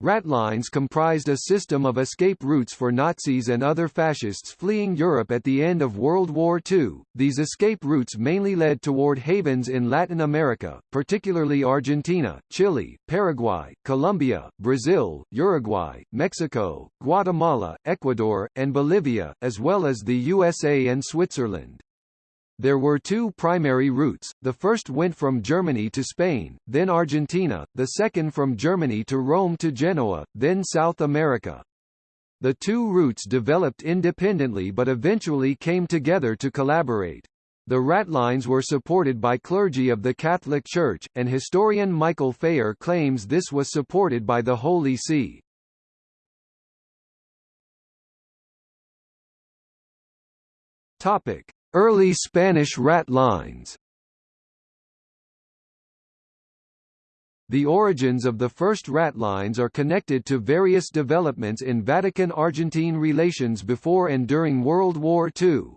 Ratlines comprised a system of escape routes for Nazis and other fascists fleeing Europe at the end of World War II. These escape routes mainly led toward havens in Latin America, particularly Argentina, Chile, Paraguay, Colombia, Brazil, Uruguay, Mexico, Guatemala, Ecuador, and Bolivia, as well as the USA and Switzerland. There were two primary routes, the first went from Germany to Spain, then Argentina, the second from Germany to Rome to Genoa, then South America. The two routes developed independently but eventually came together to collaborate. The ratlines were supported by clergy of the Catholic Church, and historian Michael Phayer claims this was supported by the Holy See. Topic: Early Spanish rat lines The origins of the first rat lines are connected to various developments in Vatican-Argentine relations before and during World War II.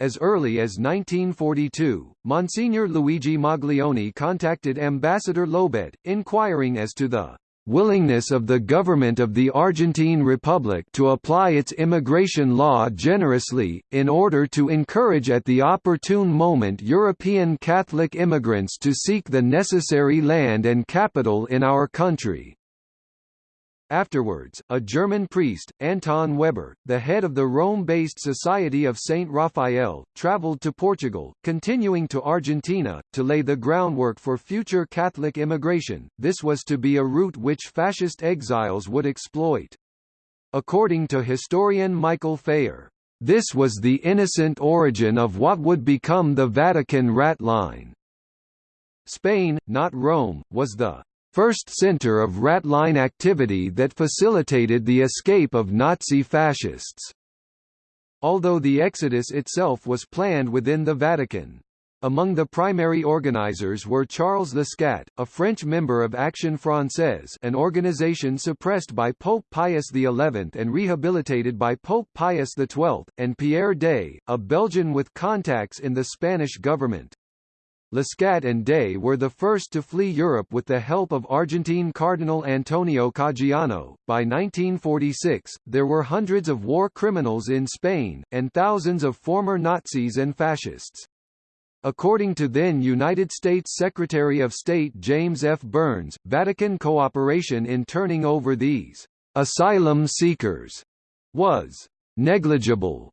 As early as 1942, Monsignor Luigi Maglione contacted Ambassador Llobet, inquiring as to the willingness of the government of the Argentine Republic to apply its immigration law generously, in order to encourage at the opportune moment European Catholic immigrants to seek the necessary land and capital in our country. Afterwards, a German priest, Anton Weber, the head of the Rome-based Society of Saint Raphael, traveled to Portugal, continuing to Argentina, to lay the groundwork for future Catholic immigration. This was to be a route which fascist exiles would exploit. According to historian Michael Phayer, this was the innocent origin of what would become the Vatican rat line. Spain, not Rome, was the first center of ratline activity that facilitated the escape of Nazi fascists. Although the exodus itself was planned within the Vatican. Among the primary organizers were Charles Lesca, a French member of Action Française an organization suppressed by Pope Pius XI and rehabilitated by Pope Pius XII, and Pierre Daye, a Belgian with contacts in the Spanish government. Lesca and Daye were the first to flee Europe with the help of Argentine Cardinal Antonio Caggiano. By 1946, there were hundreds of war criminals in Spain, and thousands of former Nazis and fascists. According to then United States Secretary of State James F. Byrnes, Vatican cooperation in turning over these asylum seekers was negligible.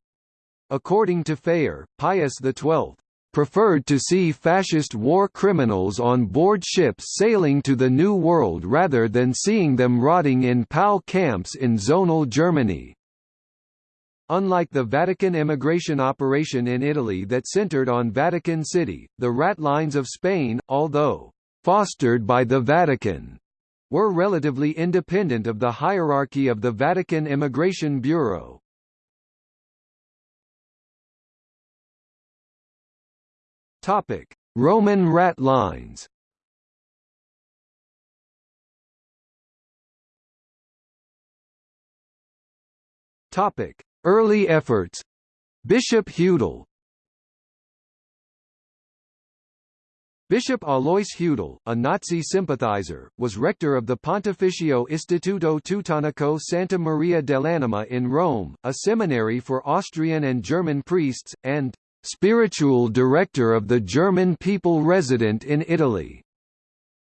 According to Phayer, Pius XII preferred to see fascist war criminals on board ships sailing to the New World rather than seeing them rotting in POW camps in zonal Germany. Unlike the Vatican immigration operation in Italy that centered on Vatican City, the rat lines of Spain, although fostered by the Vatican, were relatively independent of the hierarchy of the Vatican Immigration Bureau. Topic: Roman rat lines. Topic: Early efforts. Bishop Hudal. Bishop Alois Hudal, a Nazi sympathizer, was rector of the Pontificio Istituto Teutonico Santa Maria dell'Anima in Rome, a seminary for Austrian and German priests, and spiritual director of the German people resident in Italy.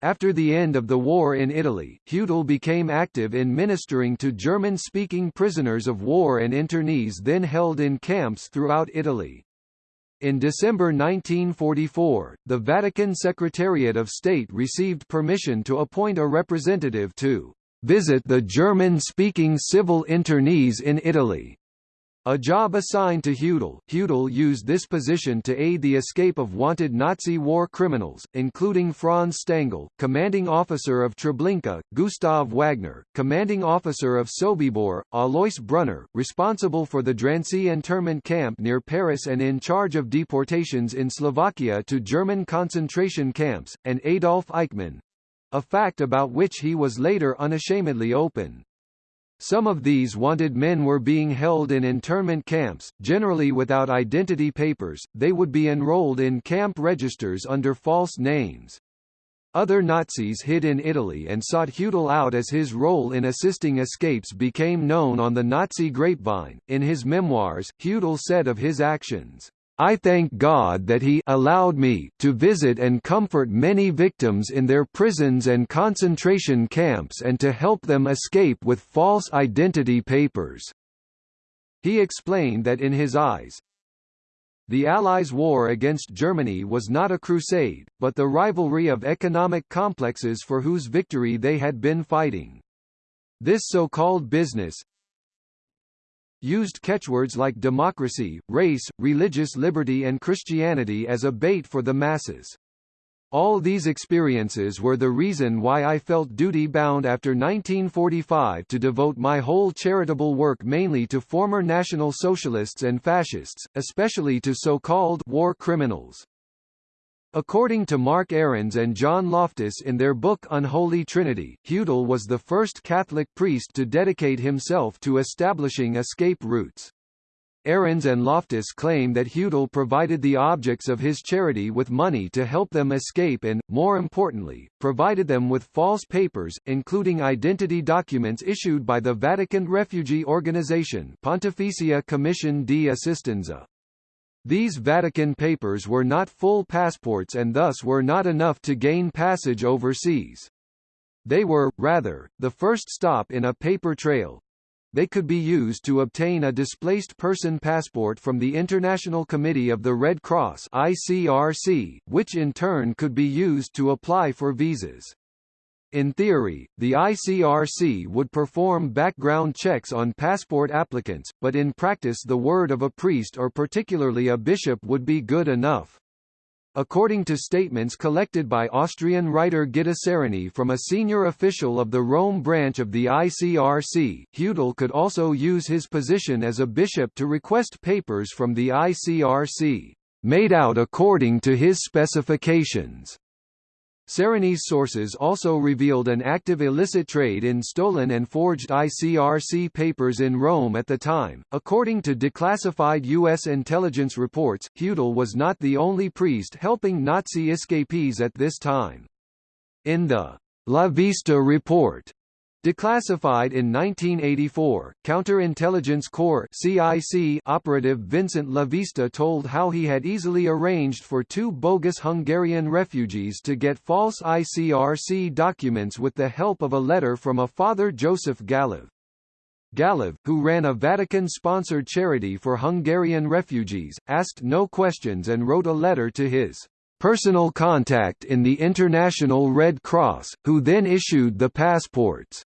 After the end of the war in Italy, Hudal became active in ministering to German-speaking prisoners of war and internees then held in camps throughout Italy. In December 1944, the Vatican Secretariat of State received permission to appoint a representative to visit the German-speaking civil internees in Italy. A job assigned to Hudal, Hudal used this position to aid the escape of wanted Nazi war criminals, including Franz Stangl, commanding officer of Treblinka, Gustav Wagner, commanding officer of Sobibor, Alois Brunner, responsible for the Drancy internment camp near Paris and in charge of deportations in Slovakia to German concentration camps, and Adolf Eichmann—a fact about which he was later unashamedly open. Some of these wanted men were being held in internment camps, generally without identity papers, they would be enrolled in camp registers under false names. Other Nazis hid in Italy and sought Hudal out as his role in assisting escapes became known on the Nazi grapevine. In his memoirs, Hudal said of his actions, I thank God that he allowed me to visit and comfort many victims in their prisons and concentration camps and to help them escape with false identity papers." He explained that in his eyes, the Allies' war against Germany was not a crusade, but the rivalry of economic complexes for whose victory they had been fighting. This so-called business, used catchwords like democracy, race, religious liberty and Christianity as a bait for the masses. All these experiences were the reason why I felt duty-bound after 1945 to devote my whole charitable work mainly to former National Socialists and Fascists, especially to so-called war criminals. According to Mark Aarons and John Loftus in their book Unholy Trinity, Hudal was the first Catholic priest to dedicate himself to establishing escape routes. Aarons and Loftus claim that Hudal provided the objects of his charity with money to help them escape and, more importantly, provided them with false papers, including identity documents issued by the Vatican refugee organization Pontificia Commission di Assistenza. These Vatican papers were not full passports and thus were not enough to gain passage overseas. They were, rather, the first stop in a paper trail. They could be used to obtain a displaced person passport from the International Committee of the Red Cross ICRC, which in turn could be used to apply for visas. In theory, the ICRC would perform background checks on passport applicants, but in practice the word of a priest or particularly a bishop would be good enough. According to statements collected by Austrian writer Gitta Sereny from a senior official of the Rome branch of the ICRC, Hudal could also use his position as a bishop to request papers from the ICRC, made out according to his specifications. Sereny's sources also revealed an active illicit trade in stolen and forged ICRC papers in Rome at the time. According to declassified U.S. intelligence reports, Hudal was not the only priest helping Nazi escapees at this time. In the La Vista Report, Declassified in 1984, Counterintelligence Corps (CIC) operative Vincent Lavista told how he had easily arranged for two bogus Hungarian refugees to get false ICRC documents with the help of a letter from a Father Joseph Gallov. Gallov, who ran a Vatican-sponsored charity for Hungarian refugees, asked no questions and wrote a letter to his personal contact in the International Red Cross, who then issued the passports.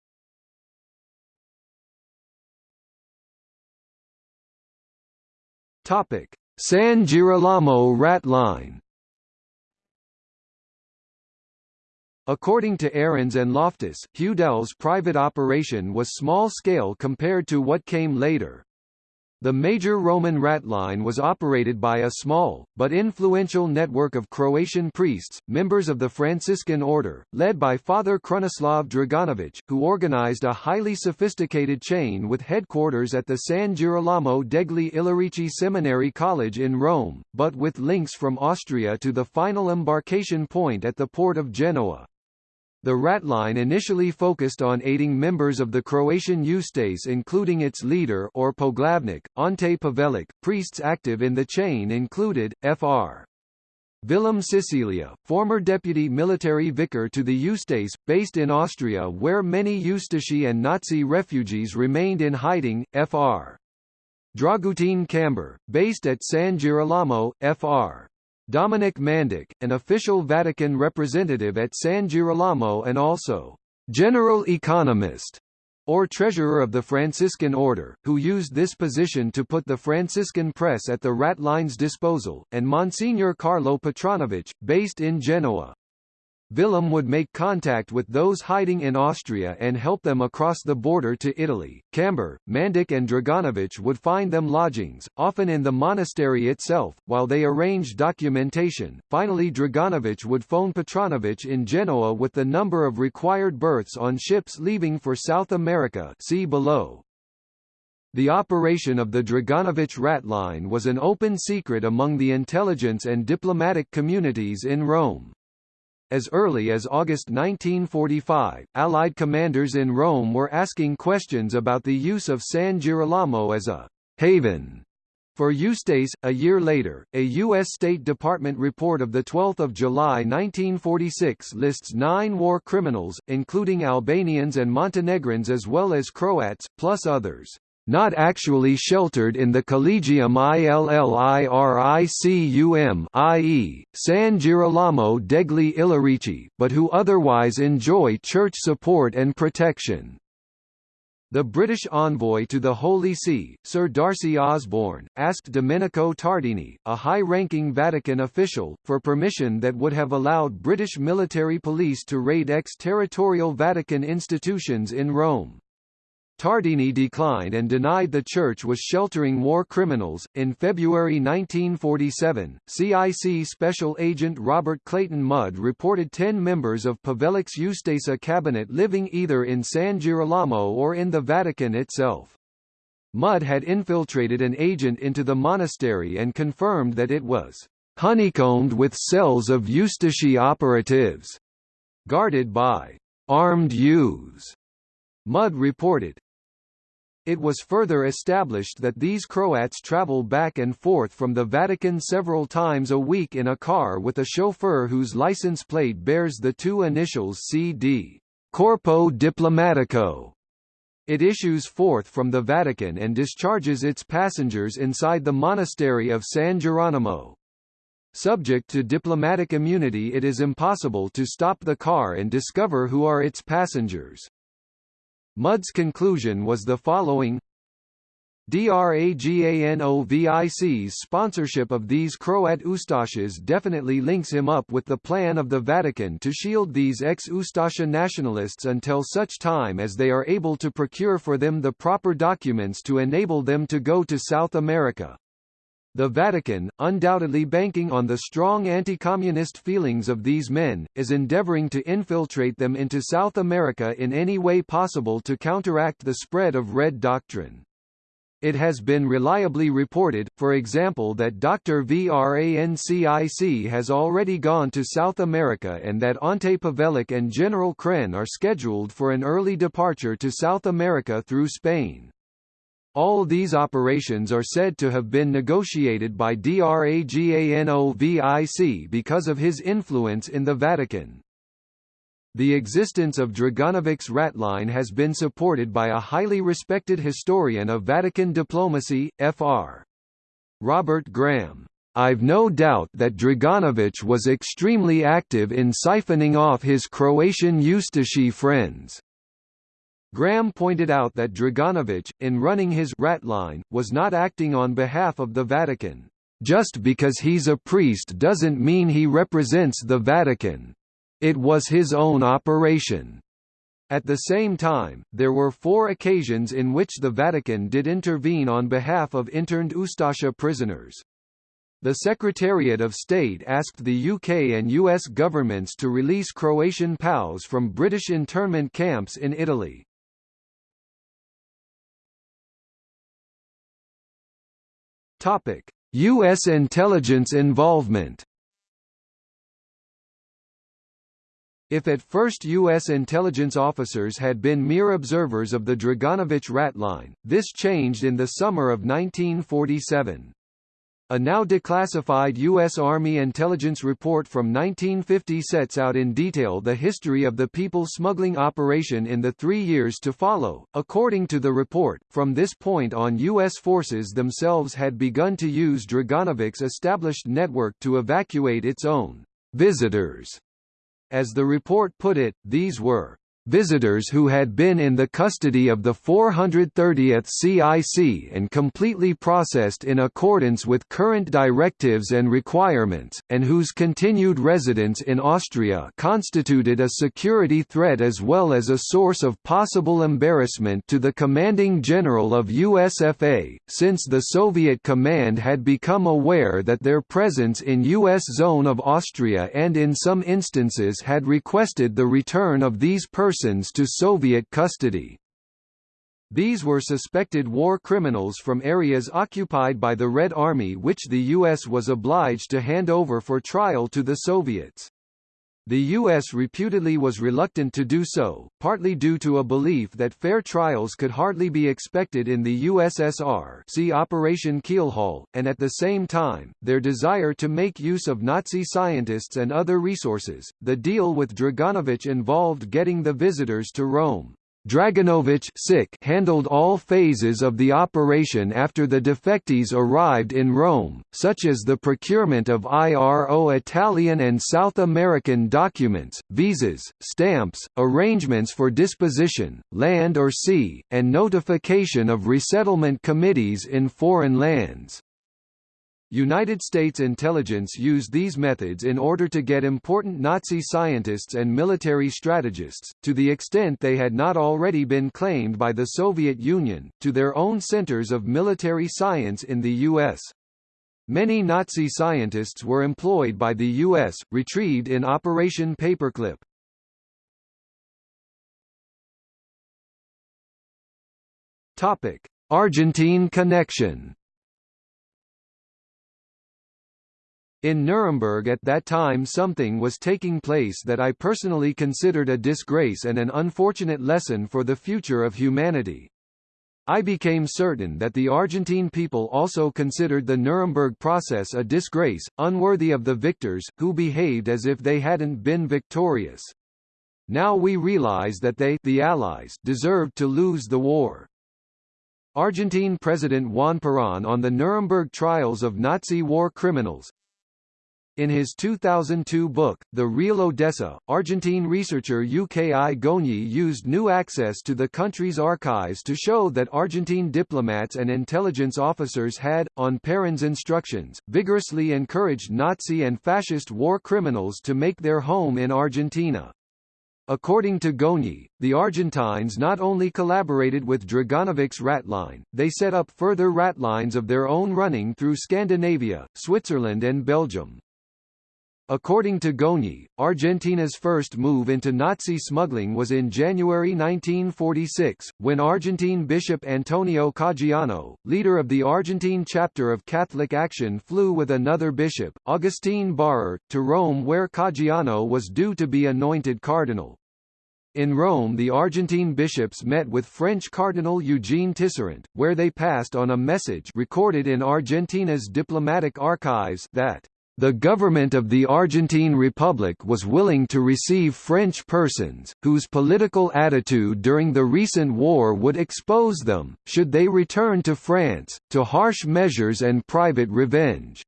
Topic: San Girolamo rat line. According to Aarons and Loftus, Hudal's private operation was small-scale compared to what came later. The major Roman rat line was operated by a small, but influential network of Croatian priests, members of the Franciscan order, led by Father Krunoslav Draganović, who organized a highly sophisticated chain with headquarters at the San Girolamo degli Illirici Seminary College in Rome, but with links from Austria to the final embarkation point at the port of Genoa. The Ratline initially focused on aiding members of the Croatian Ustase including its leader or Poglavnik, Ante Pavelic. Priests active in the chain included, Fr. Vilim Cecelja, former deputy military vicar to the Ustase, based in Austria where many Ustashi and Nazi refugees remained in hiding, Fr. Dragutin Kamber, based at San Girolamo, Fr. Dominic Mandic, an official Vatican representative at San Girolamo and also general economist or treasurer of the Franciscan order, who used this position to put the Franciscan press at the Ratline's disposal, and Monsignor Carlo Petranović, based in Genoa. Vilim would make contact with those hiding in Austria and help them across the border to Italy. Kamber, Mandic and Draganović would find them lodgings, often in the monastery itself, while they arranged documentation. Finally Draganović would phone Petranović in Genoa with the number of required berths on ships leaving for South America see below. The operation of the Draganović rat line was an open secret among the intelligence and diplomatic communities in Rome. As early as August 1945, Allied commanders in Rome were asking questions about the use of San Girolamo as a haven for Ustase, a year later, a U.S. State Department report of 12 July 1946 lists nine war criminals, including Albanians and Montenegrins as well as Croats, plus others, not actually sheltered in the Collegium Illyricum i.e., San Girolamo degli Illyrici, but who otherwise enjoy church support and protection. The British envoy to the Holy See, Sir D'Arcy Osborne, asked Domenico Tardini, a high-ranking Vatican official, for permission that would have allowed British military police to raid ex-territorial Vatican institutions in Rome. Tardini declined and denied the church was sheltering war criminals. In February 1947, CIC Special Agent Robert Clayton Mudd reported 10 members of Pavelic's Ustasa cabinet living either in San Girolamo or in the Vatican itself. Mudd had infiltrated an agent into the monastery and confirmed that it was honeycombed with cells of Ustashi operatives, guarded by armed youths. Mudd reported, it was further established that these Croats travel back and forth from the Vatican several times a week in a car with a chauffeur whose license plate bears the two initials CD, Corpo Diplomatico. It issues forth from the Vatican and discharges its passengers inside the monastery of San Geronimo. Subject to diplomatic immunity it is impossible to stop the car and discover who are its passengers. Mudd's conclusion was the following DRAGANOVIC's sponsorship of these Croat Ustashas definitely links him up with the plan of the Vatican to shield these ex-Ustasha nationalists until such time as they are able to procure for them the proper documents to enable them to go to South America. The Vatican, undoubtedly banking on the strong anti-communist feelings of these men, is endeavoring to infiltrate them into South America in any way possible to counteract the spread of Red doctrine. It has been reliably reported, for example that Dr. Vrancic has already gone to South America and that Ante Pavelic and General Kren are scheduled for an early departure to South America through Spain. All these operations are said to have been negotiated by DRAGANOVIC because of his influence in the Vatican. The existence of Draganovic's ratline has been supported by a highly respected historian of Vatican diplomacy, Fr. Robert Graham. I've no doubt that Draganovic was extremely active in siphoning off his Croatian Ustashi friends. Graham pointed out that Draganovic, in running his rat line, was not acting on behalf of the Vatican. Just because he's a priest doesn't mean he represents the Vatican. It was his own operation. At the same time, there were four occasions in which the Vatican did intervene on behalf of interned Ustasha prisoners. The Secretariat of State asked the UK and US governments to release Croatian POWs from British internment camps in Italy. Topic: U.S. intelligence involvement. If at first U.S. intelligence officers had been mere observers of the Draganovic ratline, this changed in the summer of 1947. A now declassified U.S. Army intelligence report from 1950 sets out in detail the history of the people smuggling operation in the three years to follow. According to the report, from this point on U.S. forces themselves had begun to use Draganovic's established network to evacuate its own visitors. As the report put it, these were visitors who had been in the custody of the 430th CIC and completely processed in accordance with current directives and requirements, and whose continued residence in Austria constituted a security threat as well as a source of possible embarrassment to the commanding general of USFA, since the Soviet command had become aware that their presence in U.S. zone of Austria and in some instances had requested the return of these persons persons to Soviet custody. These were suspected war criminals from areas occupied by the Red Army which the U.S. was obliged to hand over for trial to the Soviets. The U.S. reputedly was reluctant to do so, partly due to a belief that fair trials could hardly be expected in the USSR see Operation Keelhaul, and at the same time, their desire to make use of Nazi scientists and other resources. The deal with Draganovich involved getting the visitors to Rome. Draganovich handled all phases of the operation after the defectees arrived in Rome, such as the procurement of IRO Italian and South American documents, visas, stamps, arrangements for disposition, land or sea, and notification of resettlement committees in foreign lands. United States intelligence used these methods in order to get important Nazi scientists and military strategists, to the extent they had not already been claimed by the Soviet Union, to their own centers of military science in the U.S. Many Nazi scientists were employed by the U.S., retrieved in Operation Paperclip. Argentine connection In Nuremberg at that time something was taking place that I personally considered a disgrace and an unfortunate lesson for the future of humanity. I became certain that the Argentine people also considered the Nuremberg process a disgrace, unworthy of the victors, who behaved as if they hadn't been victorious. Now we realize that they the Allies deserved to lose the war. Argentine President Juan Perón on the Nuremberg trials of Nazi war criminals, in his 2002 book, The Real Odessa, Argentine researcher Uki Goñi used new access to the country's archives to show that Argentine diplomats and intelligence officers had, on Perón's instructions, vigorously encouraged Nazi and fascist war criminals to make their home in Argentina. According to Goñi, the Argentines not only collaborated with Draganovich's ratline, they set up further ratlines of their own running through Scandinavia, Switzerland and Belgium. According to Goñi, Argentina's first move into Nazi smuggling was in January 1946, when Argentine Bishop Antonio Caggiano, leader of the Argentine chapter of Catholic Action flew with another bishop, Augustine Barrère, to Rome where Caggiano was due to be anointed cardinal. In Rome the Argentine bishops met with French Cardinal Eugene Tisserant, where they passed on a message recorded in Argentina's diplomatic archives that the government of the Argentine Republic was willing to receive French persons, whose political attitude during the recent war would expose them, should they return to France, to harsh measures and private revenge.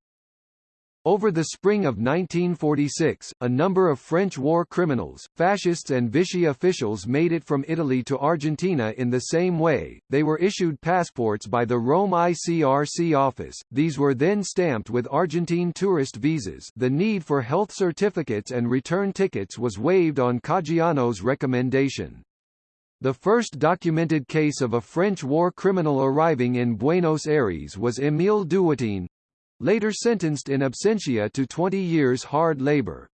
Over the spring of 1946, a number of French war criminals, fascists and Vichy officials made it from Italy to Argentina in the same way, they were issued passports by the Rome ICRC office, these were then stamped with Argentine tourist visas. The need for health certificates and return tickets was waived on Caggiano's recommendation. The first documented case of a French war criminal arriving in Buenos Aires was Émile Dewoitine, later sentenced in absentia to 20 years hard labor.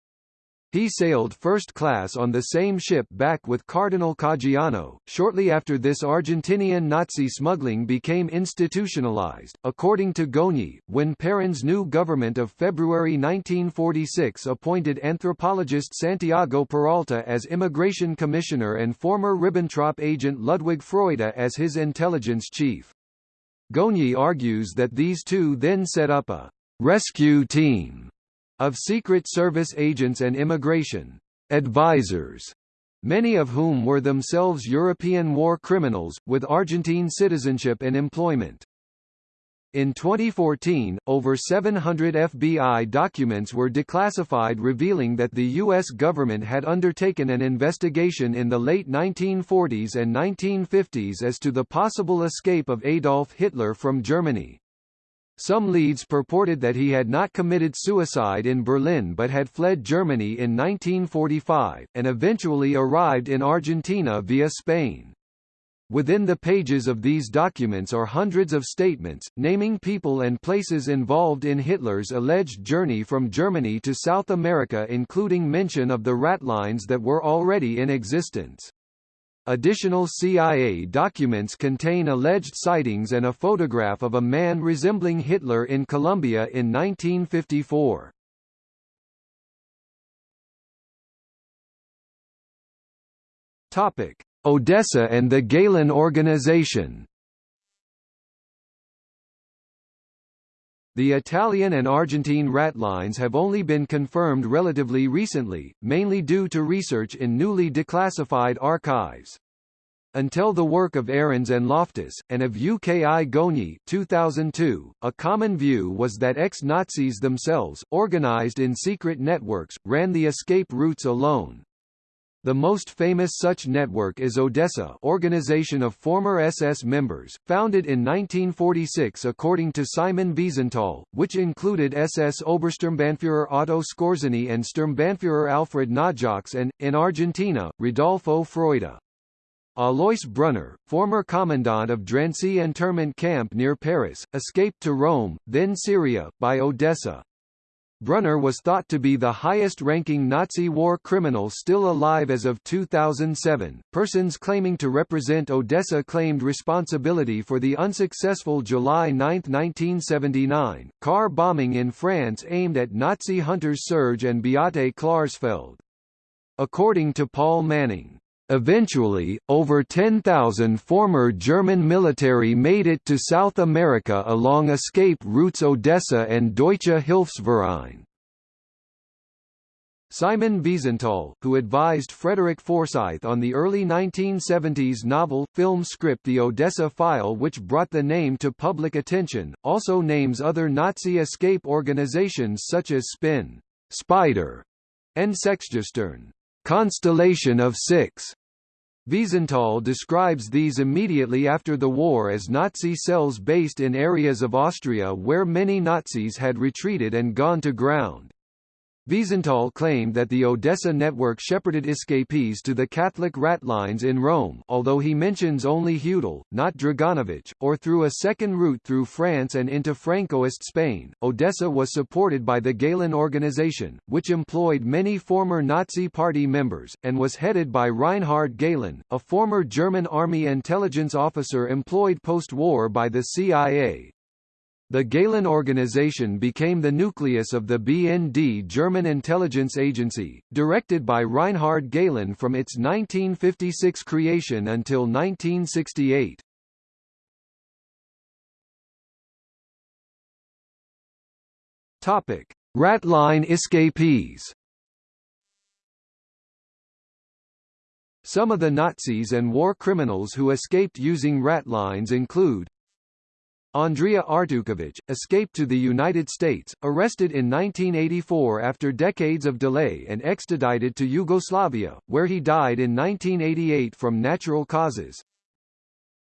He sailed first class on the same ship back with Cardinal Caggiano. Shortly after this Argentinian Nazi smuggling became institutionalized, according to Goñi, when Perón's new government of February 1946 appointed anthropologist Santiago Peralta as immigration commissioner and former Ribbentrop agent Ludwig Freude as his intelligence chief. Goñi argues that these two then set up a rescue team of Secret Service agents and immigration advisors, many of whom were themselves European war criminals, with Argentine citizenship and employment. In 2014, over 700 FBI documents were declassified revealing that the U.S. government had undertaken an investigation in the late 1940s and 1950s as to the possible escape of Adolf Hitler from Germany. Some leads purported that he had not committed suicide in Berlin but had fled Germany in 1945, and eventually arrived in Argentina via Spain. Within the pages of these documents are hundreds of statements, naming people and places involved in Hitler's alleged journey from Germany to South America including mention of the ratlines that were already in existence. Additional CIA documents contain alleged sightings and a photograph of a man resembling Hitler in Colombia in 1954. Topic: Odessa and the Gehlen Organization. The Italian and Argentine ratlines have only been confirmed relatively recently, mainly due to research in newly declassified archives. Until the work of Aarons and Loftus, and of UKI Goni 2002, a common view was that ex-Nazis themselves, organized in secret networks, ran the escape routes alone. The most famous such network is Odessa Organization of Former SS Members, founded in 1946 according to Simon Wiesenthal, which included SS Obersturmbannführer Otto Skorzeny and Sturmbannführer Alfred Naujocks and, in Argentina, Rodolfo Freude. Alois Brunner, former commandant of Drancy internment camp near Paris, escaped to Rome, then Syria, by Odessa. Brunner was thought to be the highest-ranking Nazi war criminal still alive as of 2007. Persons claiming to represent Odessa claimed responsibility for the unsuccessful July 9, 1979, car bombing in France aimed at Nazi hunters Serge and Beate Klarsfeld. According to Paul Manning, Eventually, over 10,000 former German military made it to South America along escape routes Odessa and Deutsche Hilfsverein. Simon Wiesenthal, who advised Frederick Forsyth on the early 1970s novel-film script The Odessa File which brought the name to public attention, also names other Nazi escape organizations such as Spin, Spider, and Sechsgestirn, Constellation of Six. Wiesenthal describes these immediately after the war as Nazi cells based in areas of Austria where many Nazis had retreated and gone to ground. Wiesenthal claimed that the Odessa network shepherded escapees to the Catholic ratlines in Rome although he mentions only Hudal, not Draganovich, or through a second route through France and into Francoist Spain. Odessa was supported by the Gehlen organization, which employed many former Nazi Party members, and was headed by Reinhard Gehlen, a former German army intelligence officer employed post-war by the CIA. The Gehlen organization became the nucleus of the BND German intelligence agency, directed by Reinhard Gehlen from its 1956 creation until 1968. Topic: Ratline escapees. Some of the Nazis and war criminals who escaped using ratlines include Andrija Artukovic, escaped to the United States, arrested in 1984 after decades of delay and extradited to Yugoslavia, where he died in 1988 from natural causes.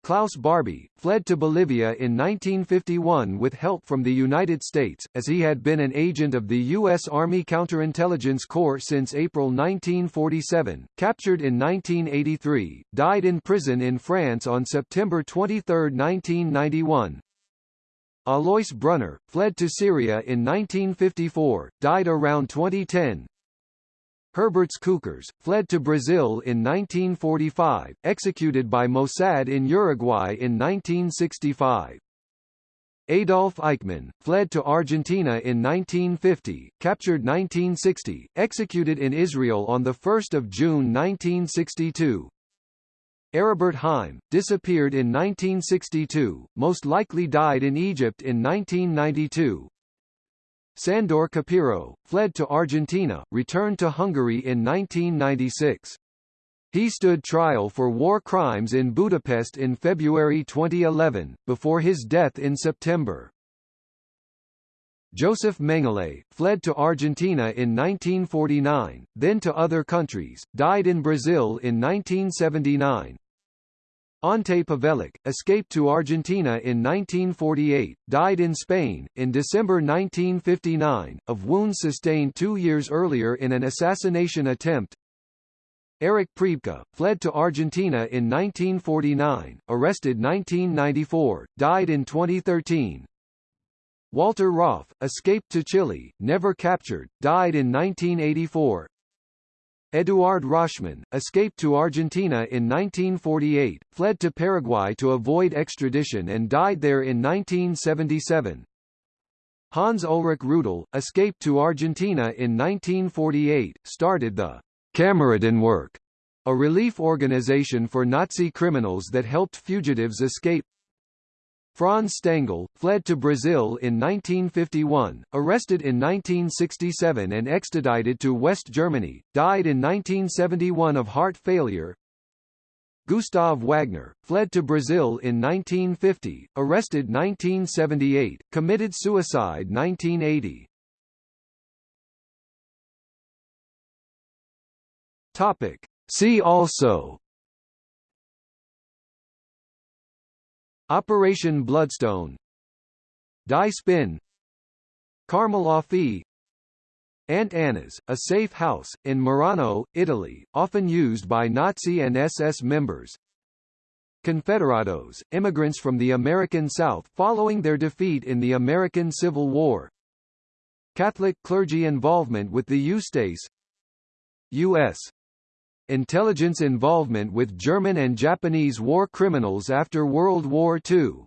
Klaus Barbie, fled to Bolivia in 1951 with help from the United States, as he had been an agent of the U.S. Army Counterintelligence Corps since April 1947, captured in 1983, died in prison in France on September 23, 1991, Alois Brunner, fled to Syria in 1954, died around 2010. Herberts Cukurs, fled to Brazil in 1945, executed by Mossad in Uruguay in 1965. Adolf Eichmann, fled to Argentina in 1950, captured 1960, executed in Israel on 1 June 1962, Aribert Heim, disappeared in 1962, most likely died in Egypt in 1992. Sandor Képíró, fled to Argentina, returned to Hungary in 1996. He stood trial for war crimes in Budapest in February 2011, before his death in September. Joseph Mengele, fled to Argentina in 1949, then to other countries, died in Brazil in 1979, Ante Pavelic, escaped to Argentina in 1948, died in Spain, in December 1959, of wounds sustained two years earlier in an assassination attempt. Erich Priebke, fled to Argentina in 1949, arrested 1994, died in 2013. Walter Rauff, escaped to Chile, never captured, died in 1984. Eduard Roschmann, escaped to Argentina in 1948, fled to Paraguay to avoid extradition and died there in 1977. Hans Ulrich Rudel, escaped to Argentina in 1948, started the Kameradenwerk a relief organization for Nazi criminals that helped fugitives escape Franz Stangl, fled to Brazil in 1951, arrested in 1967 and extradited to West Germany, died in 1971 of heart failure Gustav Wagner, fled to Brazil in 1950, arrested 1978, committed suicide 1980. Topic. See also Operation Bloodstone Die Spin Carmel Aunt Anna's, a safe house, in Merano, Italy, often used by Nazi and SS members. Confederados, immigrants from the American South following their defeat in the American Civil War. Catholic clergy involvement with the Ustase U.S. Intelligence involvement with German and Japanese war criminals after World War II